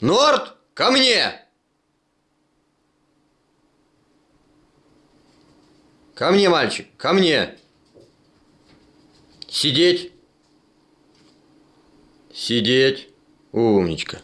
Норд, ко мне! Ко мне, мальчик, ко мне! Сидеть! Сидеть! Умничка!